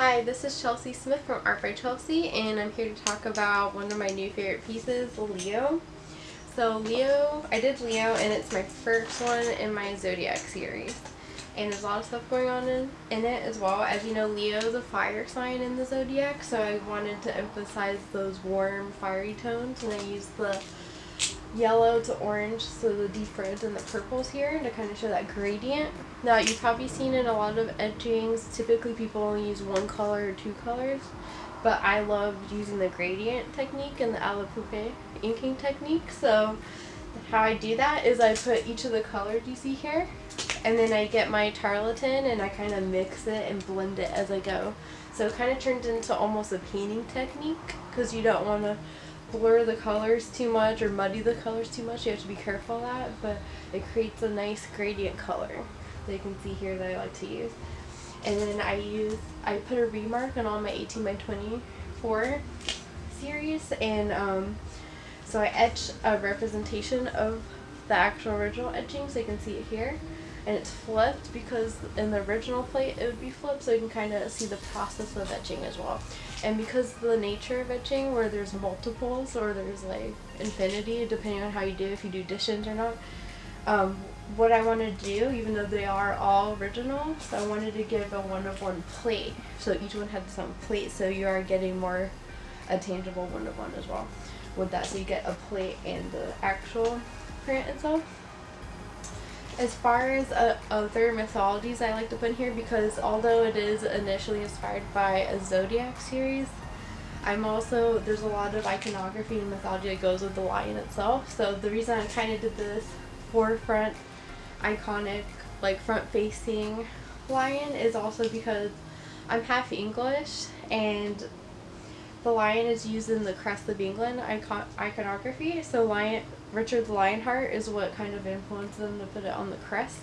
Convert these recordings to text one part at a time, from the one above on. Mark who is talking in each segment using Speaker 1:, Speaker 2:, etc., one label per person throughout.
Speaker 1: Hi, this is Chelsea Smith from Art by Chelsea and I'm here to talk about one of my new favorite pieces, Leo. So Leo, I did Leo and it's my first one in my Zodiac series. And there's a lot of stuff going on in, in it as well. As you know, Leo is a fire sign in the Zodiac, so I wanted to emphasize those warm, fiery tones and I used the yellow to orange, so the deep reds and the purples here to kind of show that gradient. Now you've probably seen in a lot of etchings, typically people only use one color or two colors, but I love using the gradient technique and the a la poupée inking technique. So how I do that is I put each of the colors you see here, and then I get my tarlatan and I kind of mix it and blend it as I go. So it kind of turns into almost a painting technique because you don't want to blur the colors too much or muddy the colors too much. You have to be careful of that, but it creates a nice gradient color that you can see here that I like to use. And then I use, I put a remarque on all my 18 by 24 series and um, so I etch a representation of the actual original etching so you can see it here and it's flipped because in the original plate it would be flipped so you can kind of see the process of etching as well. And because the nature of etching where there's multiples or there's like infinity depending on how you do if you do additions or not um, what I want to do even though they are all original so I wanted to give a one of one plate so each one had some plate so you are getting more a tangible one of one as well with that. So you get a plate and the actual print itself as far as uh, other mythologies I like to put in here because although it is initially inspired by a zodiac series, I'm also, there's a lot of iconography and mythology that goes with the lion itself. So the reason I kind of did this forefront iconic, like front facing lion is also because I'm half English and the lion is used in the crest of England icon iconography. So lion, Richard the Lionheart is what kind of influenced them to put it on the crest.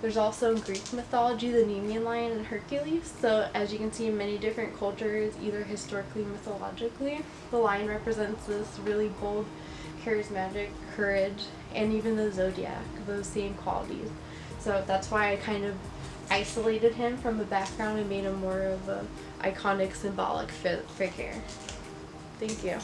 Speaker 1: There's also in Greek mythology the Nemean lion and Hercules. So as you can see in many different cultures, either historically mythologically, the lion represents this really bold, charismatic courage, and even the zodiac, those same qualities. So that's why I kind of isolated him from the background and made him more of a iconic symbolic figure. Thank you.